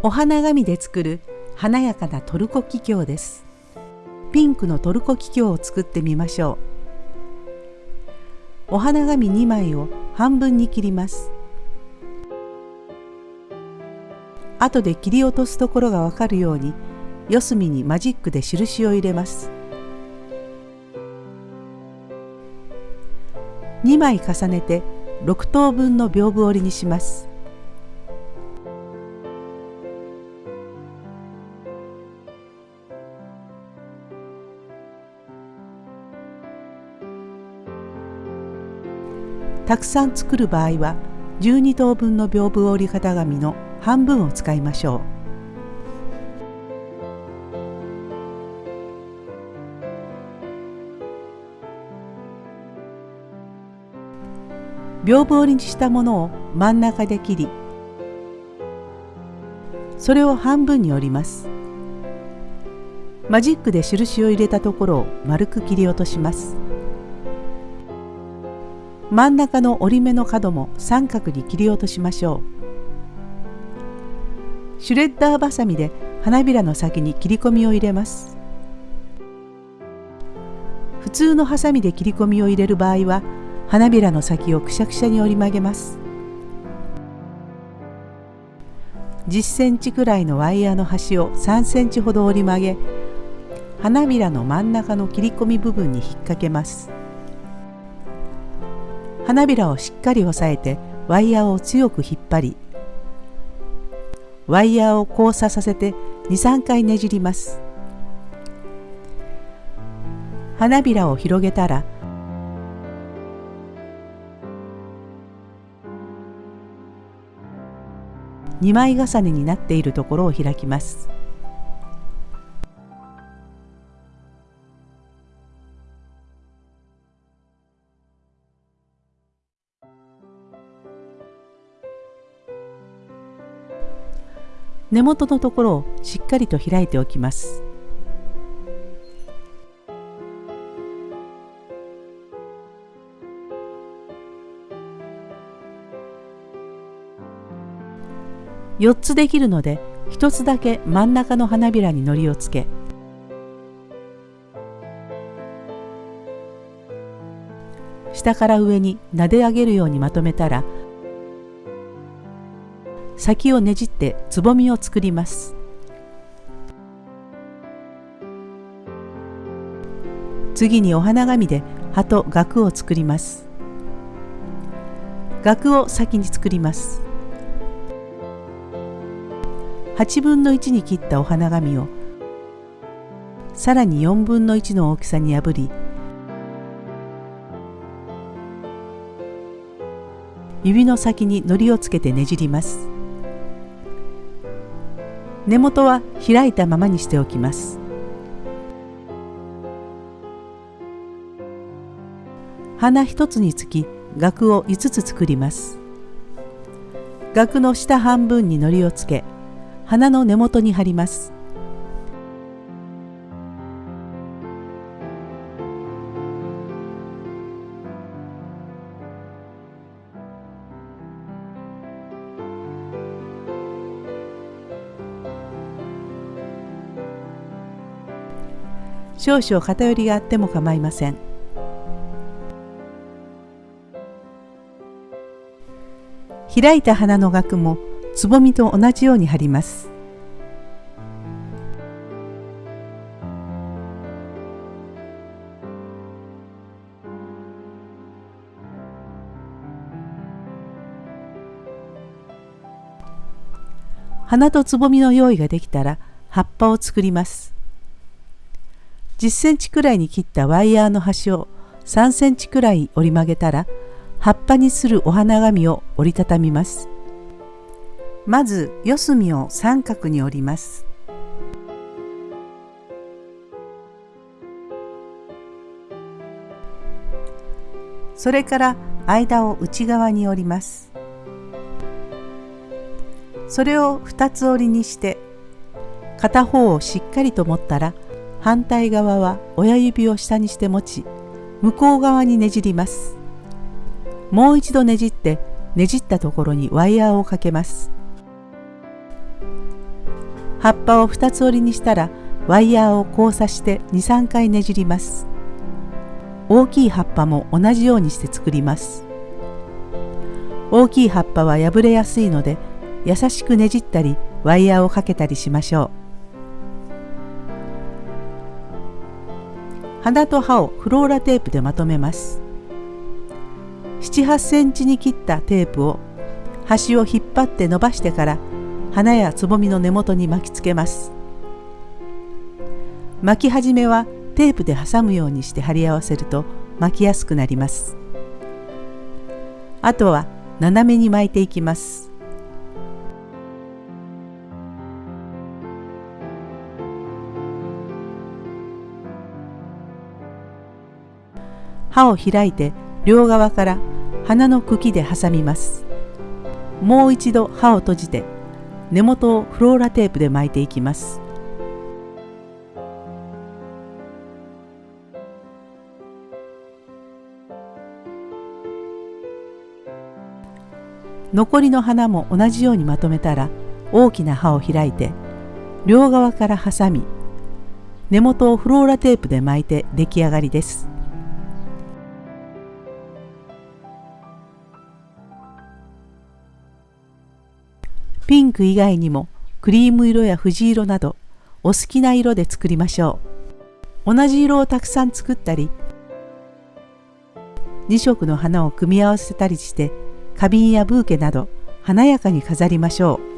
お花紙で作る華やかなトルコキキョウです。ピンクのトルコキキョウを作ってみましょう。お花紙2枚を半分に切ります。後で切り落とすところがわかるように四隅にマジックで印を入れます。2枚重ねて6等分の屏風折りにします。たくさん作る場合は12等分の屏風折り型紙の半分を使いましょう。屏風折りにしたものを真ん中で切りそれを半分に折りますマジックで印を入れたところを丸く切り落とします真ん中の折り目の角も三角に切り落としましょう。シュレッダーバサミで花びらの先に切り込みを入れます。普通のハサミで切り込みを入れる場合は花びらの先をくしゃくしゃに折り曲げます。10センチくらいのワイヤーの端を3センチほど折り曲げ花びらの真ん中の切り込み部分に引っ掛けます。花びらをしっかり押さえてワイヤーを強く引っ張りワイヤーを交差させて23回ねじります。花びらを広げたら2枚重ねになっているところを開きます。根元のところをしっかりと開いておきます。4つできるので1つだけ真ん中の花びらに糊をつけ下から上に撫で上げるようにまとめたら先をねじってつぼみを作ります。次にお花紙で葉と額を作ります。額を先に作ります。8分の1に切ったお花紙をさらに4分の1の大きさに破り指の先に糊をつけてねじります。根元は開いたままにしておきます。花一つにつき額を5つ作ります。額の下半分に糊をつけ花の根元に貼ります。少々偏りがあっても構いません。開いた花の額もつぼみと同じように貼ります。花とつぼみの用意ができたら葉っぱを作ります。10センチくらいに切ったワイヤーの端を3センチくらい折り曲げたら葉っぱにするお花紙を折りたたみます。まず四隅を三角に折ります。それから間を内側に折ります。それを二つ折りにして片方をしっかりと持ったら反対側は親指を下にして持ち向こう側にねじります。もう一度ねじってねじったところにワイヤーをかけます。葉っぱを2つ折りにしたらワイヤーを交差して23回ねじります。大きい葉っぱも同じようにして作ります。大きい葉っぱは破れやすいので優しくねじったりワイヤーをかけたりしましょう。花と葉をフローラテープでまとめます。78センチに切ったテープを端を引っ張って伸ばしてから花やつぼみの根元に巻きつけます。巻き始めはテープで挟むようにして貼り合わせると巻きやすくなります。あとは斜めに巻いていきます。刃を開いて両側から花の茎で挟みますもう一度刃を閉じて根元をフローラテープで巻いていきます残りの花も同じようにまとめたら大きな刃を開いて両側から挟み根元をフローラテープで巻いて出来上がりです。ピンク以外にもクリーム色や藤色などお好きな色で作りましょう。同じ色をたくさん作ったり2色の花を組み合わせたりして花瓶やブーケなど華やかに飾りましょう。